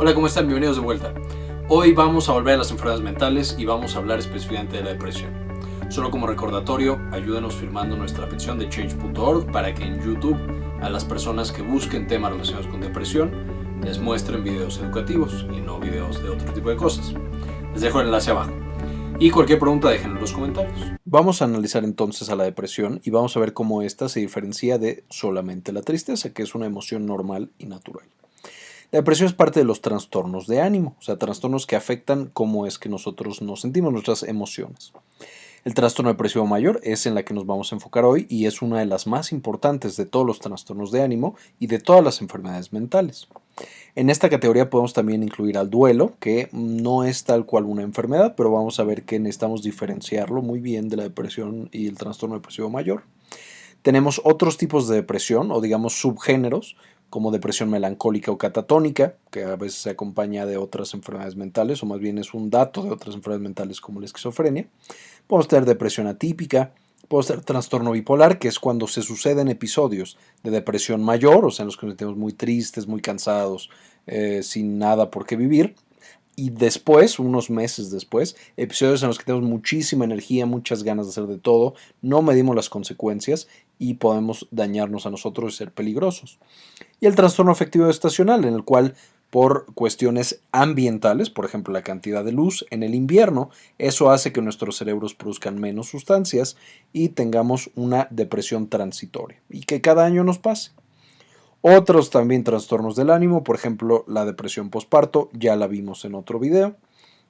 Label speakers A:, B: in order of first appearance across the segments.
A: Hola, ¿cómo están? Bienvenidos de vuelta. Hoy vamos a volver a las enfermedades mentales y vamos a hablar específicamente de la depresión. Solo como recordatorio, ayúdenos firmando nuestra petición de change.org para que en YouTube a las personas que busquen temas relacionados con depresión les muestren videos educativos y no videos de otro tipo de cosas. Les dejo el enlace abajo. Y cualquier pregunta dejen en los comentarios. Vamos a analizar entonces a la depresión y vamos a ver cómo esta se diferencia de solamente la tristeza, que es una emoción normal y natural. La depresión es parte de los trastornos de ánimo, o sea, trastornos que afectan cómo es que nosotros nos sentimos, nuestras emociones. El trastorno depresivo mayor es en la que nos vamos a enfocar hoy y es una de las más importantes de todos los trastornos de ánimo y de todas las enfermedades mentales. En esta categoría podemos también incluir al duelo, que no es tal cual una enfermedad, pero vamos a ver que necesitamos diferenciarlo muy bien de la depresión y el trastorno depresivo mayor. Tenemos otros tipos de depresión o digamos subgéneros, como depresión melancólica o catatónica, que a veces se acompaña de otras enfermedades mentales, o más bien es un dato de otras enfermedades mentales como la esquizofrenia. Podemos tener depresión atípica, podemos tener trastorno bipolar, que es cuando se suceden episodios de depresión mayor, o sea, en los que nos sentimos muy tristes, muy cansados, eh, sin nada por qué vivir, y después, unos meses después, episodios en los que tenemos muchísima energía, muchas ganas de hacer de todo, no medimos las consecuencias y podemos dañarnos a nosotros y ser peligrosos. Y el trastorno afectivo estacional, en el cual por cuestiones ambientales, por ejemplo la cantidad de luz en el invierno, eso hace que nuestros cerebros produzcan menos sustancias y tengamos una depresión transitoria y que cada año nos pase. Otros también trastornos del ánimo, por ejemplo la depresión postparto, ya la vimos en otro video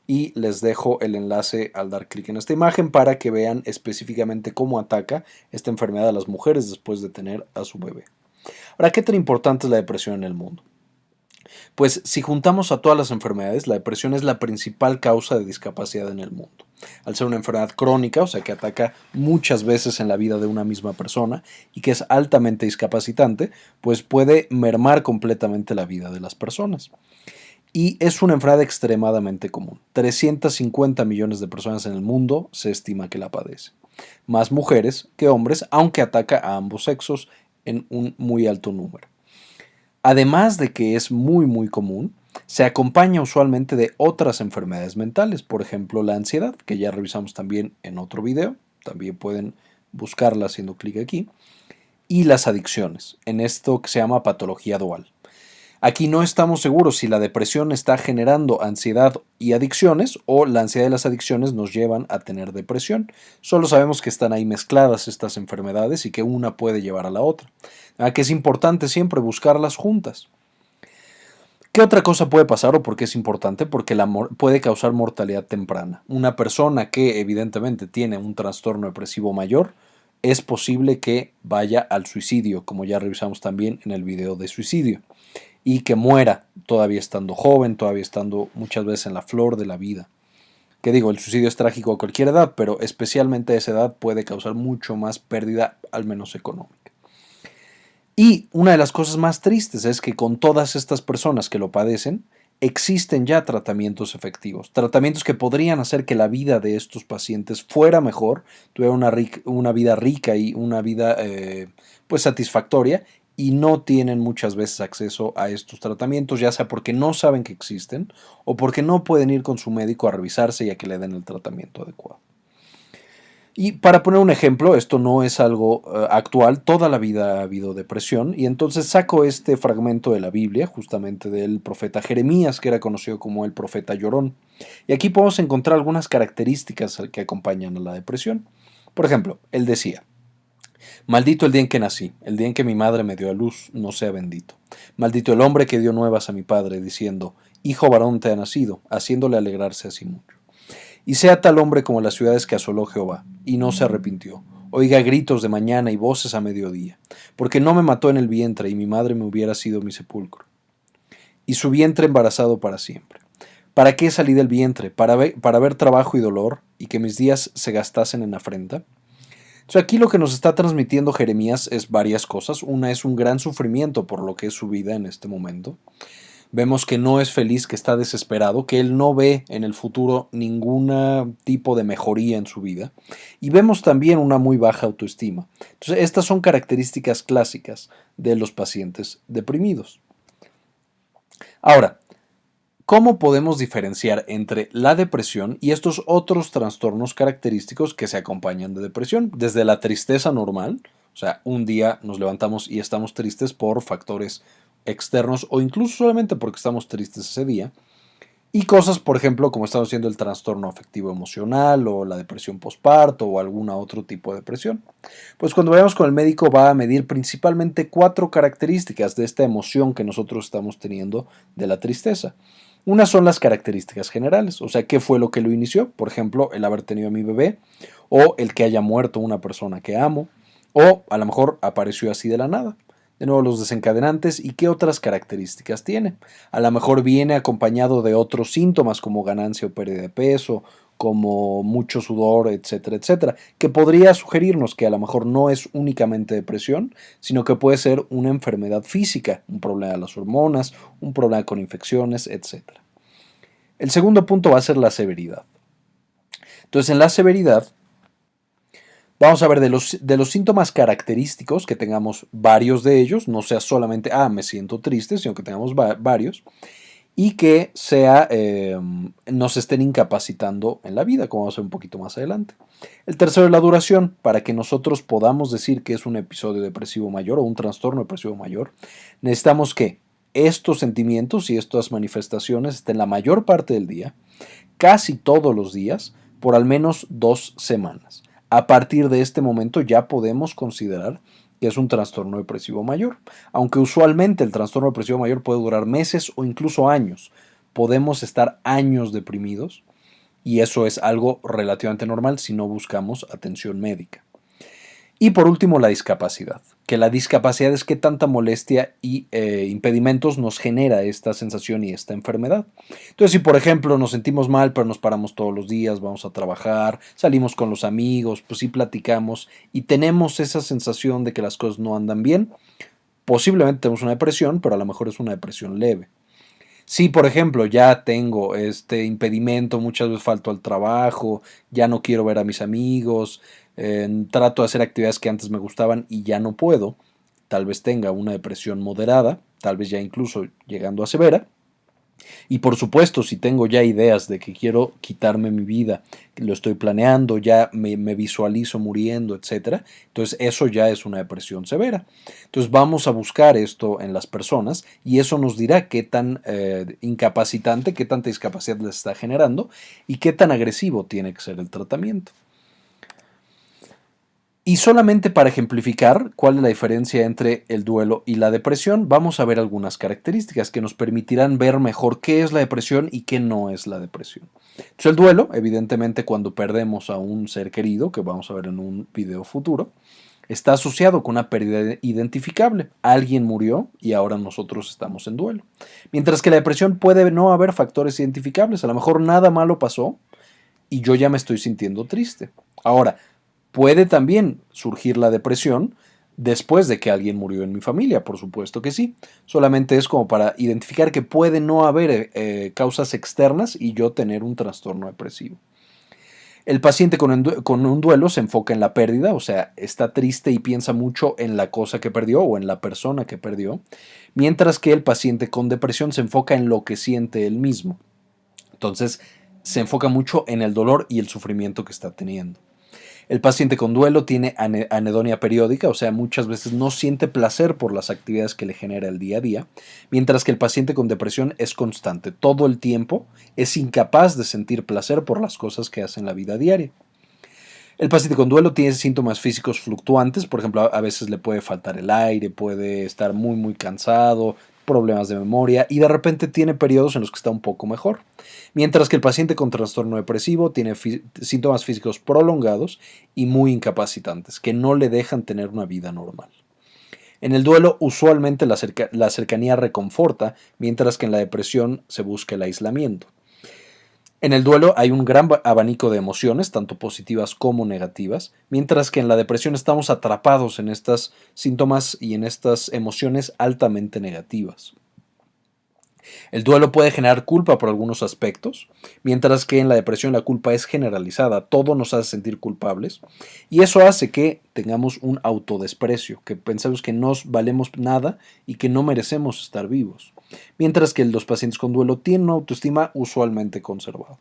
A: y les dejo el enlace al dar clic en esta imagen para que vean específicamente cómo ataca esta enfermedad a las mujeres después de tener a su bebé. Ahora, ¿qué tan importante es la depresión en el mundo? Pues si juntamos a todas las enfermedades, la depresión es la principal causa de discapacidad en el mundo. Al ser una enfermedad crónica, o sea que ataca muchas veces en la vida de una misma persona y que es altamente discapacitante, pues puede mermar completamente la vida de las personas. Y es una enfermedad extremadamente común. 350 millones de personas en el mundo se estima que la padecen. Más mujeres que hombres, aunque ataca a ambos sexos en un muy alto número. Además de que es muy muy común, se acompaña usualmente de otras enfermedades mentales, por ejemplo la ansiedad, que ya revisamos también en otro video, también pueden buscarla haciendo clic aquí, y las adicciones, en esto que se llama patología dual. Aquí no estamos seguros si la depresión está generando ansiedad y adicciones o la ansiedad y las adicciones nos llevan a tener depresión. Solo sabemos que están ahí mezcladas estas enfermedades y que una puede llevar a la otra. Que es importante siempre buscarlas juntas. ¿Qué otra cosa puede pasar o por qué es importante? Porque la puede causar mortalidad temprana. Una persona que evidentemente tiene un trastorno depresivo mayor, es posible que vaya al suicidio, como ya revisamos también en el video de suicidio y que muera todavía estando joven, todavía estando muchas veces en la flor de la vida. Que digo, el suicidio es trágico a cualquier edad, pero especialmente a esa edad puede causar mucho más pérdida, al menos económica. Y una de las cosas más tristes es que con todas estas personas que lo padecen, existen ya tratamientos efectivos, tratamientos que podrían hacer que la vida de estos pacientes fuera mejor, tuviera una, vida rica y una vida eh, pues satisfactoria y no tienen muchas veces acceso a estos tratamientos, ya sea porque no saben que existen o porque no pueden ir con su médico a revisarse y a que le den el tratamiento adecuado. Y para poner un ejemplo, esto no es algo eh, actual, toda la vida ha habido depresión, y entonces saco este fragmento de la Biblia, justamente del profeta Jeremías, que era conocido como el profeta llorón. Y aquí podemos encontrar algunas características que acompañan a la depresión. Por ejemplo, él decía, Maldito el día en que nací, el día en que mi madre me dio a luz, no sea bendito. Maldito el hombre que dio nuevas a mi padre, diciendo, Hijo varón te ha nacido, haciéndole alegrarse así mucho. Y sea tal hombre como las ciudades que asoló Jehová, y no se arrepintió. Oiga gritos de mañana y voces a mediodía, porque no me mató en el vientre y mi madre me hubiera sido mi sepulcro. Y su vientre embarazado para siempre. ¿Para qué salí del vientre? ¿Para ver, para ver trabajo y dolor y que mis días se gastasen en afrenta? aquí lo que nos está transmitiendo Jeremías es varias cosas. Una es un gran sufrimiento por lo que es su vida en este momento. Vemos que no es feliz, que está desesperado, que él no ve en el futuro ningún tipo de mejoría en su vida. Y vemos también una muy baja autoestima. Entonces, estas son características clásicas de los pacientes deprimidos. Ahora, ¿Cómo podemos diferenciar entre la depresión y estos otros trastornos característicos que se acompañan de depresión? Desde la tristeza normal, o sea, un día nos levantamos y estamos tristes por factores externos o incluso solamente porque estamos tristes ese día, y cosas, por ejemplo, como estamos haciendo el trastorno afectivo emocional o la depresión postparto o algún otro tipo de depresión. Pues cuando vayamos con el médico va a medir principalmente cuatro características de esta emoción que nosotros estamos teniendo de la tristeza. Una son las características generales, o sea, qué fue lo que lo inició, por ejemplo, el haber tenido a mi bebé, o el que haya muerto una persona que amo, o a lo mejor apareció así de la nada. De nuevo, los desencadenantes y qué otras características tiene. A lo mejor viene acompañado de otros síntomas como ganancia o pérdida de peso, como mucho sudor, etcétera, etcétera, que podría sugerirnos que a lo mejor no es únicamente depresión, sino que puede ser una enfermedad física, un problema de las hormonas, un problema con infecciones, etcétera. El segundo punto va a ser la severidad. Entonces, en la severidad, vamos a ver de los, de los síntomas característicos, que tengamos varios de ellos, no sea solamente, ah, me siento triste, sino que tengamos varios, y que sea, em, nos estén incapacitando en la vida, como vamos a ver un poquito más adelante. El tercero es la duración, para que nosotros podamos decir que es un episodio depresivo mayor o un trastorno depresivo mayor, necesitamos que estos sentimientos y estas manifestaciones estén la mayor parte del día, casi todos los días, por al menos dos semanas. A partir de este momento ya podemos considerar que es un trastorno depresivo mayor. Aunque usualmente el trastorno depresivo mayor puede durar meses o incluso años. Podemos estar años deprimidos y eso es algo relativamente normal si no buscamos atención médica. Y por último, la discapacidad, que la discapacidad es que tanta molestia y eh, impedimentos nos genera esta sensación y esta enfermedad. Entonces, si por ejemplo nos sentimos mal, pero nos paramos todos los días, vamos a trabajar, salimos con los amigos, pues sí platicamos y tenemos esa sensación de que las cosas no andan bien, posiblemente tenemos una depresión, pero a lo mejor es una depresión leve. Si, por ejemplo, ya tengo este impedimento, muchas veces falto al trabajo, ya no quiero ver a mis amigos, trato de hacer actividades que antes me gustaban y ya no puedo, tal vez tenga una depresión moderada, tal vez ya incluso llegando a severa. Y por supuesto, si tengo ya ideas de que quiero quitarme mi vida, lo estoy planeando, ya me, visualizo muriendo, etc., entonces eso ya es una depresión severa. Entonces vamos a buscar esto en las personas y eso nos dirá qué tan eh, incapacitante, qué tanta discapacidad les está generando y qué tan agresivo tiene que ser el tratamiento. Y solamente para ejemplificar cuál es la diferencia entre el duelo y la depresión, vamos a ver algunas características que nos permitirán ver mejor qué es la depresión y qué no es la depresión. El duelo, evidentemente, cuando perdemos a un ser querido, que vamos a ver en un video futuro, está asociado con una pérdida identificable. Alguien murió y ahora nosotros estamos en duelo. Mientras que la depresión puede no haber factores identificables. A lo mejor nada malo pasó y yo ya me estoy sintiendo triste. Ahora, Puede también surgir la depresión después de que alguien murió en mi familia, por supuesto que sí. Solamente es como para identificar que puede no haber eh, causas externas y yo tener un trastorno depresivo. El paciente con, un duelo se enfoca en la pérdida, o sea, está triste y piensa mucho en la cosa que perdió o en la persona que perdió, mientras que el paciente con depresión se enfoca en lo que siente él mismo. Entonces, se enfoca mucho en el dolor y el sufrimiento que está teniendo. El paciente con duelo tiene anedonia periódica, o sea, muchas veces no siente placer por las actividades que le genera el día a día, mientras que el paciente con depresión es constante. Todo el tiempo es incapaz de sentir placer por las cosas que hace en la vida diaria. El paciente con duelo tiene síntomas físicos fluctuantes, por ejemplo, a veces le puede faltar el aire, puede estar muy muy cansado, problemas de memoria y de repente tiene periodos en los que está un poco mejor. Mientras que el paciente con trastorno depresivo tiene síntomas físicos prolongados y muy incapacitantes, que no le dejan tener una vida normal. En el duelo usualmente la, la cercanía reconforta, mientras que en la depresión se busca el aislamiento. En el duelo hay un gran abanico de emociones, tanto positivas como negativas, mientras que en la depresión estamos atrapados en estos síntomas y en estas emociones altamente negativas. El duelo puede generar culpa por algunos aspectos, mientras que en la depresión la culpa es generalizada, todo nos hace sentir culpables y eso hace que tengamos un autodesprecio, que pensamos que no valemos nada y que no merecemos estar vivos, mientras que los pacientes con duelo tienen una autoestima usualmente conservada.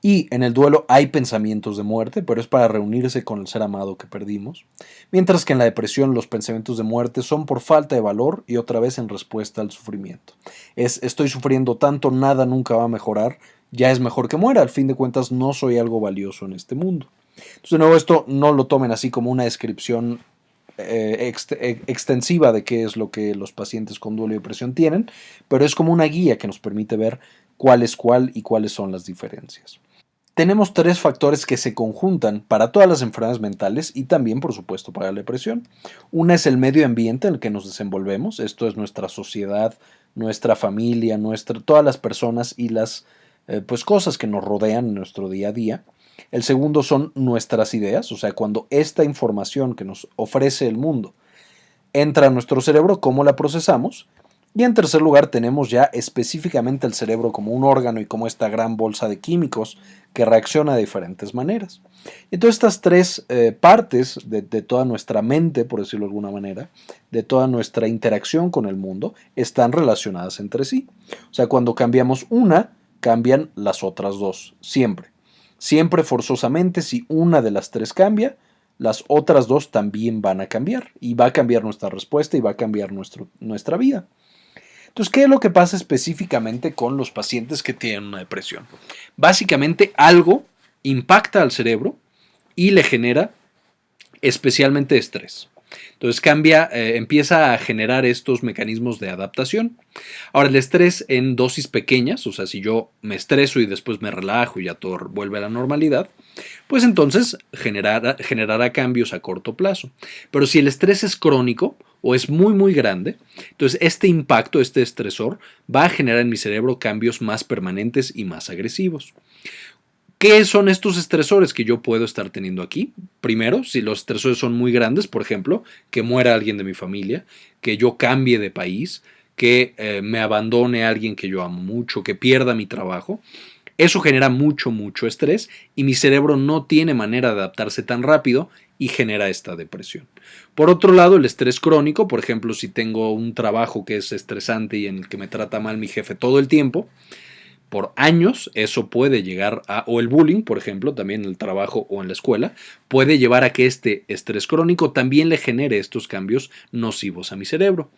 A: Y en el duelo hay pensamientos de muerte, pero es para reunirse con el ser amado que perdimos, mientras que en la depresión los pensamientos de muerte son por falta de valor y otra vez en respuesta al sufrimiento. Es estoy sufriendo tanto, nada nunca va a mejorar, ya es mejor que muera, al fin de cuentas no soy algo valioso en este mundo. Entonces, de nuevo, esto no lo tomen así como una descripción eh, eh, extensiva de qué es lo que los pacientes con duelo y depresión tienen, pero es como una guía que nos permite ver cuál es cuál y cuáles son las diferencias tenemos tres factores que se conjuntan para todas las enfermedades mentales y también, por supuesto, para la depresión. Una es el medio ambiente en el que nos desenvolvemos, esto es nuestra sociedad, nuestra familia, todas las personas y las eh, pues, cosas que nos rodean en nuestro día a día. El segundo son nuestras ideas, o sea, cuando esta información que nos ofrece el mundo entra a nuestro cerebro, cómo la procesamos. Y en tercer lugar tenemos ya específicamente el cerebro como un órgano y como esta gran bolsa de químicos que reacciona de diferentes maneras. Entonces estas tres eh, partes de, toda nuestra mente, por decirlo de alguna manera, de toda nuestra interacción con el mundo, están relacionadas entre sí. O sea, cuando cambiamos una, cambian las otras dos, siempre. Siempre forzosamente, si una de las tres cambia, las otras dos también van a cambiar y va a cambiar nuestra respuesta y va a cambiar nuestro, nuestra vida. Entonces, ¿qué es lo que pasa específicamente con los pacientes que tienen una depresión? Básicamente algo impacta al cerebro y le genera especialmente estrés. Entonces cambia, eh, empieza a generar estos mecanismos de adaptación. Ahora, el estrés en dosis pequeñas, o sea, si yo me estreso y después me relajo y ya todo vuelve a la normalidad, pues entonces generará, generará cambios a corto plazo. Pero si el estrés es crónico o es muy muy grande, entonces este impacto, este estresor, va a generar en mi cerebro cambios más permanentes y más agresivos. ¿Qué son estos estresores que yo puedo estar teniendo aquí? Primero, si los estresores son muy grandes, por ejemplo, que muera alguien de mi familia, que yo cambie de país, que eh, me abandone alguien que yo amo mucho, que pierda mi trabajo, eso genera mucho, mucho estrés y mi cerebro no tiene manera de adaptarse tan rápido y genera esta depresión. Por otro lado, el estrés crónico, por ejemplo, si tengo un trabajo que es estresante y en el que me trata mal mi jefe todo el tiempo, por años, eso puede llegar a, o el bullying, por ejemplo, también en el trabajo o en la escuela, puede llevar a que este estrés crónico también le genere estos cambios nocivos a mi cerebro.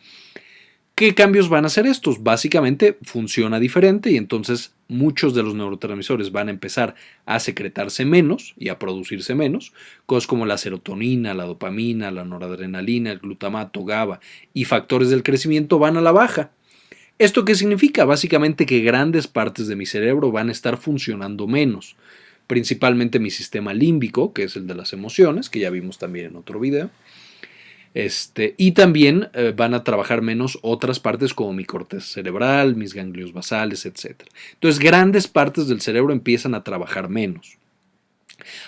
A: ¿Qué cambios van a ser estos? Básicamente funciona diferente y entonces muchos de los neurotransmisores van a empezar a secretarse menos y a producirse menos, cosas como la serotonina, la dopamina, la noradrenalina, el glutamato, GABA y factores del crecimiento van a la baja. ¿Esto qué significa? Básicamente que grandes partes de mi cerebro van a estar funcionando menos, principalmente mi sistema límbico, que es el de las emociones, que ya vimos también en otro video, este, y también eh, van a trabajar menos otras partes como mi corteza cerebral, mis ganglios basales, etc. Entonces, grandes partes del cerebro empiezan a trabajar menos.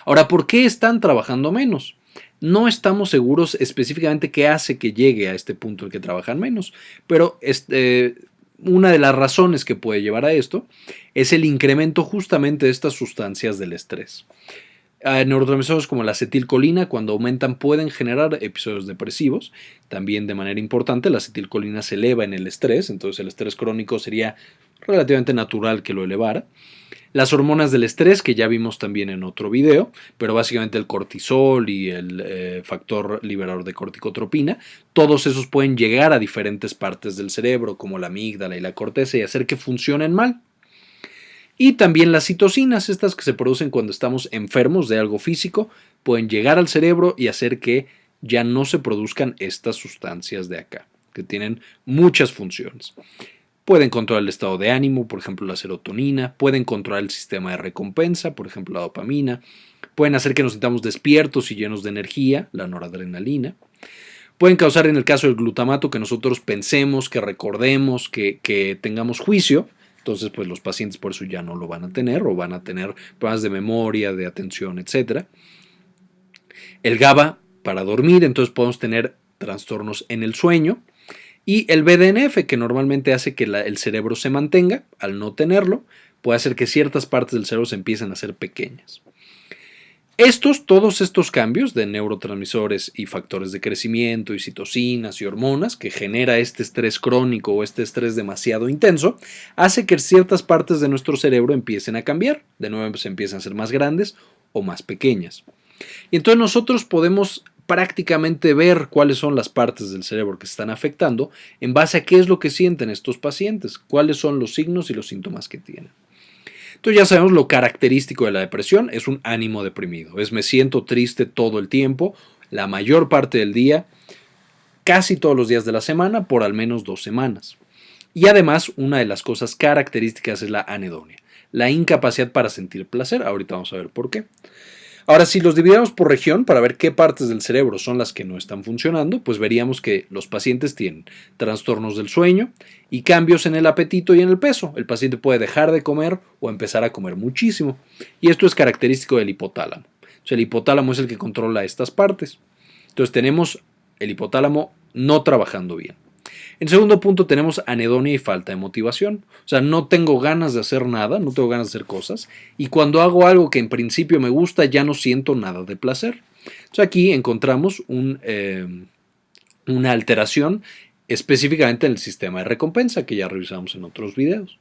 A: Ahora, ¿por qué están trabajando menos? No estamos seguros específicamente qué hace que llegue a este punto en que trabajan menos, pero este, una de las razones que puede llevar a esto es el incremento justamente de estas sustancias del estrés. Neurotransmisores como la acetilcolina, cuando aumentan, pueden generar episodios depresivos. También de manera importante, la acetilcolina se eleva en el estrés, entonces el estrés crónico sería relativamente natural que lo elevara. Las hormonas del estrés, que ya vimos también en otro video, pero básicamente el cortisol y el eh, factor liberador de corticotropina, todos esos pueden llegar a diferentes partes del cerebro, como la amígdala y la corteza, y hacer que funcionen mal. Y también las citocinas, estas que se producen cuando estamos enfermos de algo físico, pueden llegar al cerebro y hacer que ya no se produzcan estas sustancias de acá, que tienen muchas funciones. Pueden controlar el estado de ánimo, por ejemplo la serotonina, pueden controlar el sistema de recompensa, por ejemplo la dopamina, pueden hacer que nos sintamos despiertos y llenos de energía, la noradrenalina, pueden causar en el caso del glutamato que nosotros pensemos, que recordemos, que, que tengamos juicio, entonces pues los pacientes por eso ya no lo van a tener o van a tener problemas de memoria, de atención, etc. El GABA para dormir, entonces podemos tener trastornos en el sueño, Y el BDNF, que normalmente hace que el cerebro se mantenga, al no tenerlo, puede hacer que ciertas partes del cerebro se empiecen a hacer pequeñas. Estos, todos estos cambios de neurotransmisores y factores de crecimiento y citocinas y hormonas que genera este estrés crónico o este estrés demasiado intenso, hace que ciertas partes de nuestro cerebro empiecen a cambiar, de nuevo se empiezan a ser más grandes o más pequeñas. Y entonces nosotros podemos prácticamente ver cuáles son las partes del cerebro que se están afectando en base a qué es lo que sienten estos pacientes, cuáles son los signos y los síntomas que tienen. Entonces ya sabemos lo característico de la depresión es un ánimo deprimido. Es me siento triste todo el tiempo, la mayor parte del día, casi todos los días de la semana, por al menos dos semanas. Y además, una de las cosas características es la anedonia, la incapacidad para sentir placer. Ahorita vamos a ver por qué. Ahora, si los dividiéramos por región para ver qué partes del cerebro son las que no están funcionando, pues veríamos que los pacientes tienen trastornos del sueño y cambios en el apetito y en el peso. El paciente puede dejar de comer o empezar a comer muchísimo. Y esto es característico del hipotálamo. el hipotálamo es el que controla estas partes. Entonces tenemos el hipotálamo no trabajando bien. En segundo punto tenemos anedonia y falta de motivación. O sea, no tengo ganas de hacer nada, no tengo ganas de hacer cosas. Y cuando hago algo que en principio me gusta, ya no siento nada de placer. Entonces aquí encontramos eh, una alteración específicamente en el sistema de recompensa que ya revisamos en otros videos.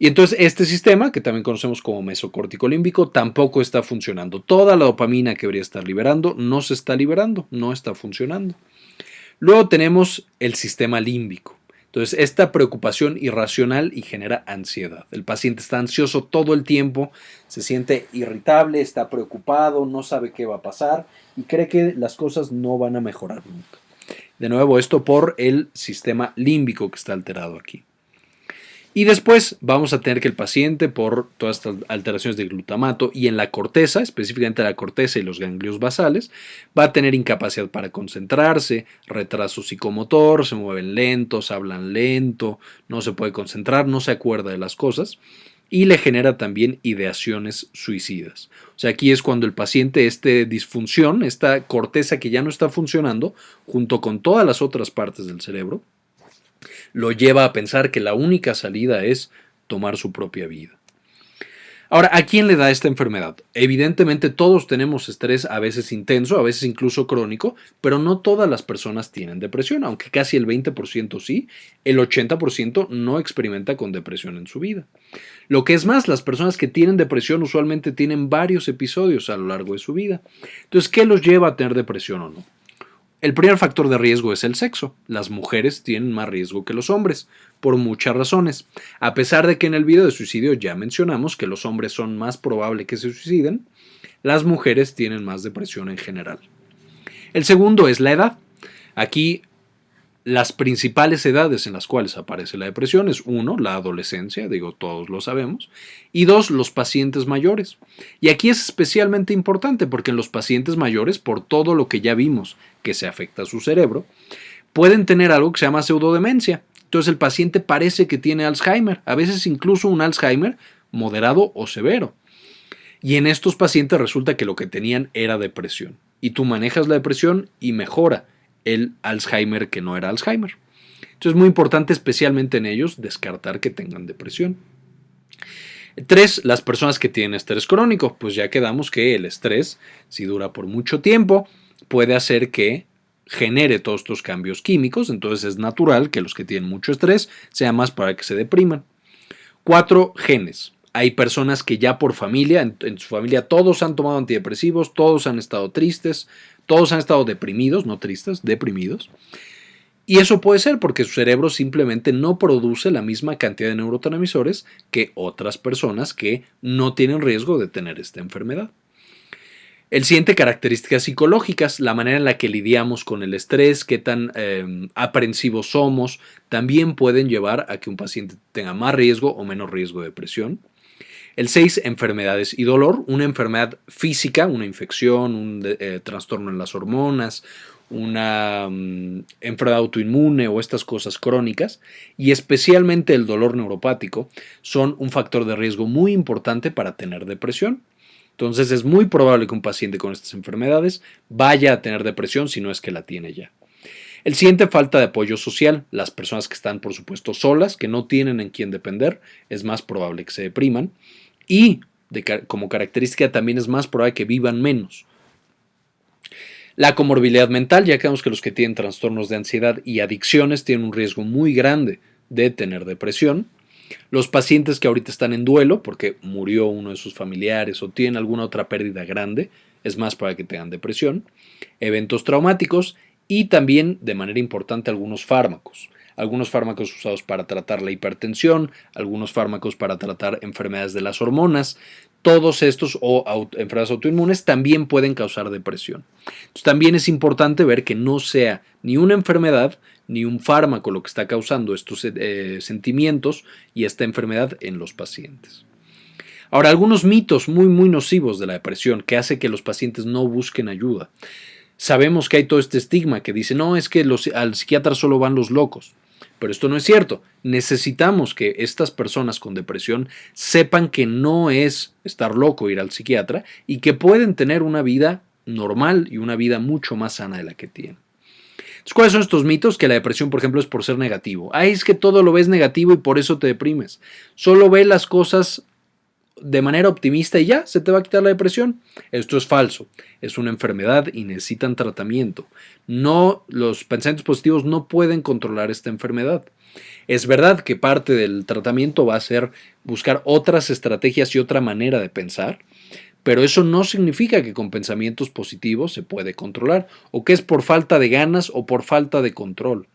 A: Y entonces este sistema, que también conocemos como mesocórtico límbico, tampoco está funcionando. Toda la dopamina que debería estar liberando no se está liberando, no está funcionando. Luego tenemos el sistema límbico. Entonces, esta preocupación irracional y genera ansiedad. El paciente está ansioso todo el tiempo, se siente irritable, está preocupado, no sabe qué va a pasar y cree que las cosas no van a mejorar nunca. De nuevo, esto por el sistema límbico que está alterado aquí. Y después vamos a tener que el paciente, por todas estas alteraciones de glutamato y en la corteza, específicamente la corteza y los ganglios basales, va a tener incapacidad para concentrarse, retraso psicomotor, se mueven lentos, hablan lento, no se puede concentrar, no se acuerda de las cosas y le genera también ideaciones suicidas. O sea, aquí es cuando el paciente, esta disfunción, esta corteza que ya no está funcionando, junto con todas las otras partes del cerebro, lo lleva a pensar que la única salida es tomar su propia vida. Ahora, ¿a quién le da esta enfermedad? Evidentemente todos tenemos estrés a veces intenso, a veces incluso crónico, pero no todas las personas tienen depresión, aunque casi el 20% sí, el 80% no experimenta con depresión en su vida. Lo que es más, las personas que tienen depresión usualmente tienen varios episodios a lo largo de su vida. Entonces, ¿qué los lleva a tener depresión o no? El primer factor de riesgo es el sexo. Las mujeres tienen más riesgo que los hombres, por muchas razones. A pesar de que en el video de suicidio ya mencionamos que los hombres son más probable que se suiciden, las mujeres tienen más depresión en general. El segundo es la edad. Aquí las principales edades en las cuales aparece la depresión es uno, la adolescencia, digo todos lo sabemos, y dos, los pacientes mayores. Y aquí es especialmente importante porque en los pacientes mayores, por todo lo que ya vimos que se afecta a su cerebro, pueden tener algo que se llama pseudodemencia. Entonces el paciente parece que tiene Alzheimer, a veces incluso un Alzheimer moderado o severo. Y en estos pacientes resulta que lo que tenían era depresión. Y tú manejas la depresión y mejora el Alzheimer que no era Alzheimer. Entonces es muy importante, especialmente en ellos, descartar que tengan depresión. Tres, las personas que tienen estrés crónico. Pues ya quedamos que el estrés, si dura por mucho tiempo, puede hacer que genere todos estos cambios químicos. Entonces es natural que los que tienen mucho estrés sea más para que se depriman. Cuatro, genes. Hay personas que ya por familia, en, su familia todos han tomado antidepresivos, todos han estado tristes, todos han estado deprimidos, no tristes, deprimidos. Y eso puede ser porque su cerebro simplemente no produce la misma cantidad de neurotransmisores que otras personas que no tienen riesgo de tener esta enfermedad. El siguiente, características psicológicas, la manera en la que lidiamos con el estrés, qué tan em, aprensivos somos, también pueden llevar a que un paciente tenga más riesgo o menos riesgo de depresión. El 6, enfermedades y dolor. Una enfermedad física, una infección, un eh, trastorno en las hormonas, una mm, enfermedad autoinmune o estas cosas crónicas, y especialmente el dolor neuropático, son un factor de riesgo muy importante para tener depresión. Entonces es muy probable que un paciente con estas enfermedades vaya a tener depresión si no es que la tiene ya. El siguiente, falta de apoyo social. Las personas que están, por supuesto, solas, que no tienen en quién depender, es más probable que se depriman. Y como característica también es más probable que vivan menos. La comorbilidad mental, ya que vemos que los que tienen trastornos de ansiedad y adicciones tienen un riesgo muy grande de tener depresión. Los pacientes que ahorita están en duelo porque murió uno de sus familiares o tienen alguna otra pérdida grande, es más para que tengan depresión. Eventos traumáticos y también, de manera importante, algunos fármacos. Algunos fármacos usados para tratar la hipertensión, algunos fármacos para tratar enfermedades de las hormonas. Todos estos o enfermedades autoinmunes también pueden causar depresión. Entonces, también es importante ver que no sea ni una enfermedad ni un fármaco lo que está causando estos eh, sentimientos y esta enfermedad en los pacientes. Ahora, algunos mitos muy, muy nocivos de la depresión que hace que los pacientes no busquen ayuda. Sabemos que hay todo este estigma que dice, no, es que los, al psiquiatra solo van los locos. Pero esto no es cierto. Necesitamos que estas personas con depresión sepan que no es estar loco ir al psiquiatra y que pueden tener una vida normal y una vida mucho más sana de la que tienen. ¿cuáles son estos mitos? Que la depresión, por ejemplo, es por ser negativo. Ay, es que todo lo ves negativo y por eso te deprimes. Solo ve las cosas de manera optimista y ya, se te va a quitar la depresión. Esto es falso. Es una enfermedad y necesitan tratamiento. No, los pensamientos positivos no pueden controlar esta enfermedad. Es verdad que parte del tratamiento va a ser buscar otras estrategias y otra manera de pensar, pero eso no significa que con pensamientos positivos se puede controlar o que es por falta de ganas o por falta de control.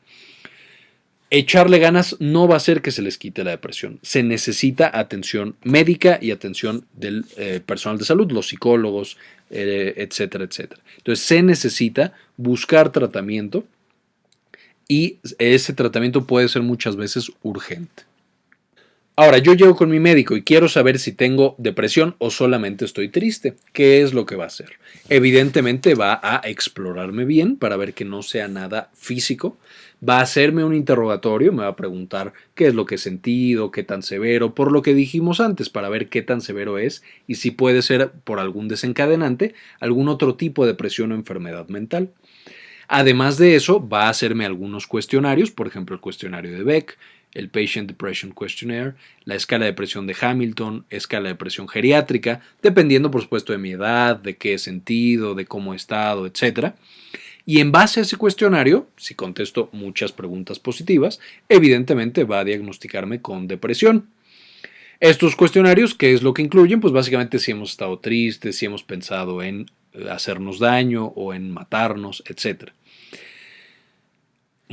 A: Echarle ganas no va a hacer que se les quite la depresión. Se necesita atención médica y atención del eh, personal de salud, los psicólogos, eh, etcétera, etcétera. Entonces se necesita buscar tratamiento y ese tratamiento puede ser muchas veces urgente. Ahora, yo llego con mi médico y quiero saber si tengo depresión o solamente estoy triste. ¿Qué es lo que va a hacer? Evidentemente va a explorarme bien para ver que no sea nada físico. Va a hacerme un interrogatorio, me va a preguntar qué es lo que he sentido, qué tan severo, por lo que dijimos antes, para ver qué tan severo es y si puede ser por algún desencadenante, algún otro tipo de depresión o enfermedad mental. Además de eso, va a hacerme algunos cuestionarios, por ejemplo el cuestionario de Beck, el Patient Depression Questionnaire, la escala de presión de Hamilton, escala de presión geriátrica, dependiendo por supuesto de mi edad, de qué he sentido, de cómo he estado, etc. Y en base a ese cuestionario, si contesto muchas preguntas positivas, evidentemente va a diagnosticarme con depresión. Estos cuestionarios, ¿qué es lo que incluyen? Pues básicamente si hemos estado tristes, si hemos pensado en hacernos daño o en matarnos, etcétera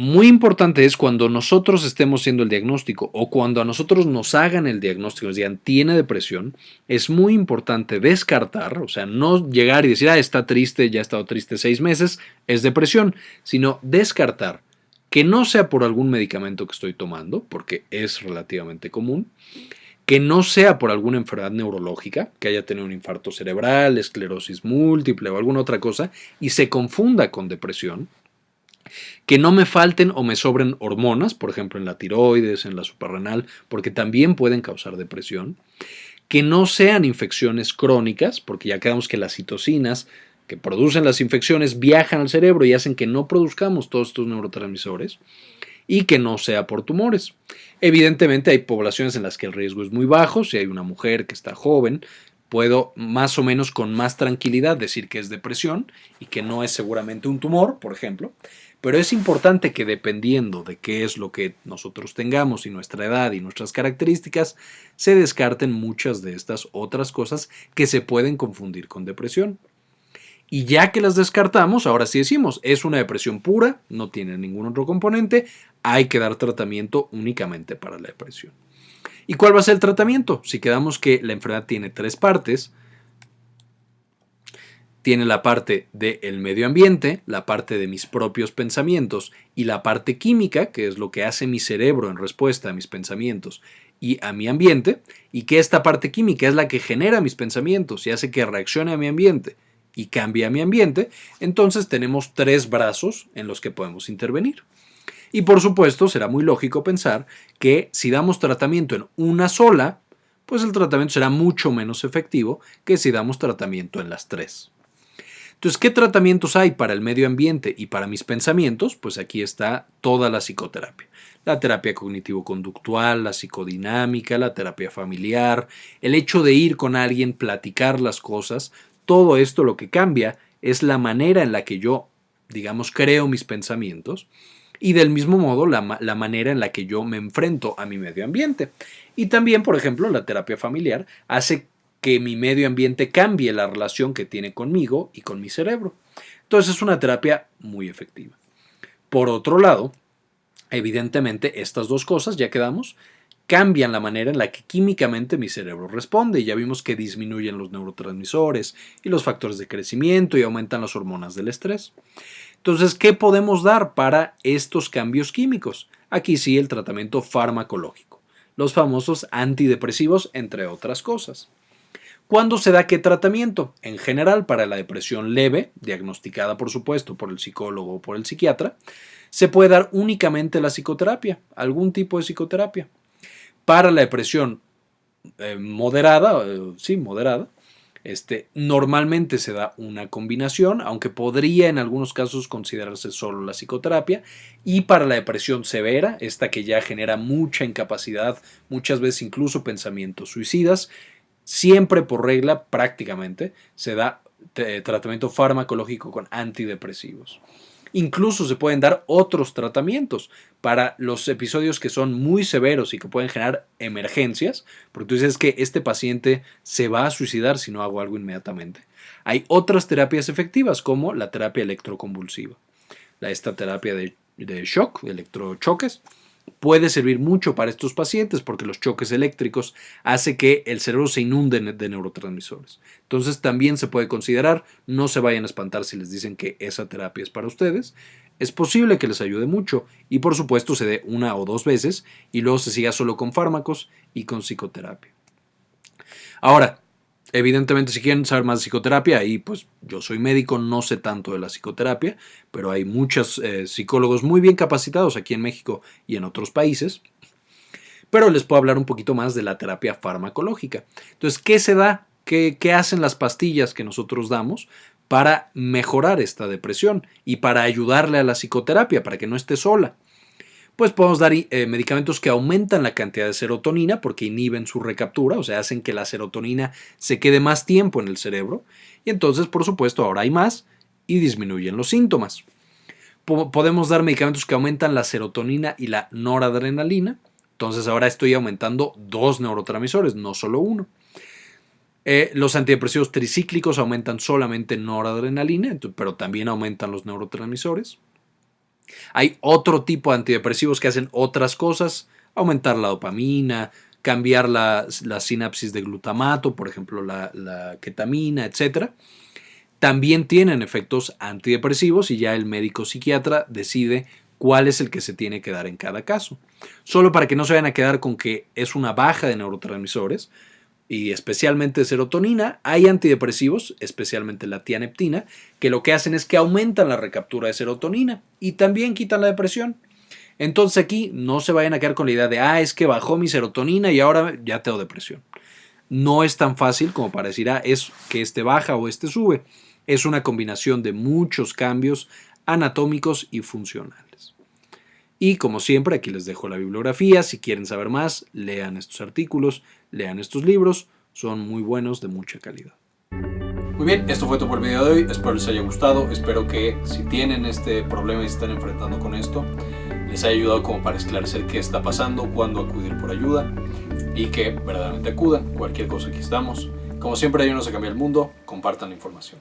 A: muy importante es cuando nosotros estemos haciendo el diagnóstico o cuando a nosotros nos hagan el diagnóstico, nos digan tiene depresión, es muy importante descartar, o sea, no llegar y decir, ah, está triste, ya ha estado triste seis meses, es depresión, sino descartar que no sea por algún medicamento que estoy tomando, porque es relativamente común, que no sea por alguna enfermedad neurológica, que haya tenido un infarto cerebral, esclerosis múltiple o alguna otra cosa, y se confunda con depresión, que no me falten o me sobren hormonas, por ejemplo en la tiroides, en la suprarrenal, porque también pueden causar depresión. Que no sean infecciones crónicas, porque ya quedamos que las citocinas que producen las infecciones viajan al cerebro y hacen que no produzcamos todos estos neurotransmisores y que no sea por tumores. Evidentemente hay poblaciones en las que el riesgo es muy bajo, si hay una mujer que está joven, puedo más o menos con más tranquilidad decir que es depresión y que no es seguramente un tumor, por ejemplo, pero es importante que dependiendo de qué es lo que nosotros tengamos y nuestra edad y nuestras características, se descarten muchas de estas otras cosas que se pueden confundir con depresión. Y ya que las descartamos, ahora sí decimos, es una depresión pura, no tiene ningún otro componente, hay que dar tratamiento únicamente para la depresión. ¿Y cuál va a ser el tratamiento? Si quedamos que la enfermedad tiene tres partes, tiene la parte del medio ambiente, la parte de mis propios pensamientos y la parte química, que es lo que hace mi cerebro en respuesta a mis pensamientos y a mi ambiente, y que esta parte química es la que genera mis pensamientos y hace que reaccione a mi ambiente y cambie a mi ambiente, entonces tenemos tres brazos en los que podemos intervenir. Y por supuesto será muy lógico pensar que si damos tratamiento en una sola, pues el tratamiento será mucho menos efectivo que si damos tratamiento en las tres. Entonces, ¿qué tratamientos hay para el medio ambiente y para mis pensamientos? Pues aquí está toda la psicoterapia. La terapia cognitivo-conductual, la psicodinámica, la terapia familiar, el hecho de ir con alguien, platicar las cosas, todo esto lo que cambia es la manera en la que yo, digamos, creo mis pensamientos y del mismo modo la, la, manera en la que yo me enfrento a mi medio ambiente. Y también, por ejemplo, la terapia familiar hace que mi medio ambiente cambie la relación que tiene conmigo y con mi cerebro. Entonces es una terapia muy efectiva. Por otro lado, evidentemente estas dos cosas, ya quedamos, cambian la manera en la que químicamente mi cerebro responde. Ya vimos que disminuyen los neurotransmisores y los factores de crecimiento y aumentan las hormonas del estrés. Entonces, ¿qué podemos dar para estos cambios químicos? Aquí sí el tratamiento farmacológico, los famosos antidepresivos, entre otras cosas. ¿Cuándo se da qué tratamiento? En general, para la depresión leve, diagnosticada por supuesto por el psicólogo o por el psiquiatra, se puede dar únicamente la psicoterapia, algún tipo de psicoterapia. Para la depresión eh, moderada, eh, sí, moderada, este, normalmente se da una combinación, aunque podría en algunos casos considerarse solo la psicoterapia. Y para la depresión severa, esta que ya genera mucha incapacidad, muchas veces incluso pensamientos suicidas, siempre por regla prácticamente se da eh, tratamiento farmacológico con antidepresivos. Incluso se pueden dar otros tratamientos para los episodios que son muy severos y que pueden generar emergencias, porque tú dices que este paciente se va a suicidar si no hago algo inmediatamente. Hay otras terapias efectivas como la terapia electroconvulsiva, esta terapia de, de shock, electrochoques, puede servir mucho para estos pacientes porque los choques eléctricos hace que el cerebro se inunde de neurotransmisores. Entonces también se puede considerar, no se vayan a espantar si les dicen que esa terapia es para ustedes. Es posible que les ayude mucho y por supuesto se dé una o dos veces y luego se siga solo con fármacos y con psicoterapia. Ahora, Evidentemente, si quieren saber más de psicoterapia, ahí pues yo soy médico, no sé tanto de la psicoterapia, pero hay muchos eh, psicólogos muy bien capacitados aquí en México y en otros países. Pero les puedo hablar un poquito más de la terapia farmacológica. Entonces, ¿qué se da? ¿Qué, qué hacen las pastillas que nosotros damos para mejorar esta depresión y para ayudarle a la psicoterapia, para que no esté sola? Pues podemos dar eh, medicamentos que aumentan la cantidad de serotonina porque inhiben su recaptura, o sea, hacen que la serotonina se quede más tiempo en el cerebro y entonces, por supuesto, ahora hay más y disminuyen los síntomas. podemos dar medicamentos que aumentan la serotonina y la noradrenalina, entonces ahora estoy aumentando dos neurotransmisores, no solo uno. Eh, los antidepresivos tricíclicos aumentan solamente noradrenalina, pero también aumentan los neurotransmisores. Hay otro tipo de antidepresivos que hacen otras cosas, aumentar la dopamina, cambiar la, sinapsis de glutamato, por ejemplo la, ketamina, etc. También tienen efectos antidepresivos y ya el médico psiquiatra decide cuál es el que se tiene que dar en cada caso. Solo para que no se vayan a quedar con que es una baja de neurotransmisores, y especialmente serotonina, hay antidepresivos, especialmente la tianeptina, que lo que hacen es que aumentan la recaptura de serotonina y también quitan la depresión. Entonces aquí no se vayan a quedar con la idea de, ah, es que bajó mi serotonina y ahora ya tengo depresión. No es tan fácil como para decir, ah, es que este baja o este sube. Es una combinación de muchos cambios anatómicos y funcionales. Y como siempre, aquí les dejo la bibliografía. Si quieren saber más, lean estos artículos lean estos libros, son muy buenos, de mucha calidad. Muy bien, esto fue todo por el video de hoy, espero les haya gustado, espero que si tienen este problema y se están enfrentando con esto, les haya ayudado como para esclarecer qué está pasando, cuándo acudir por ayuda y que verdaderamente acudan, cualquier cosa aquí estamos. Como siempre, ayúdenos a cambiar el mundo, compartan la información.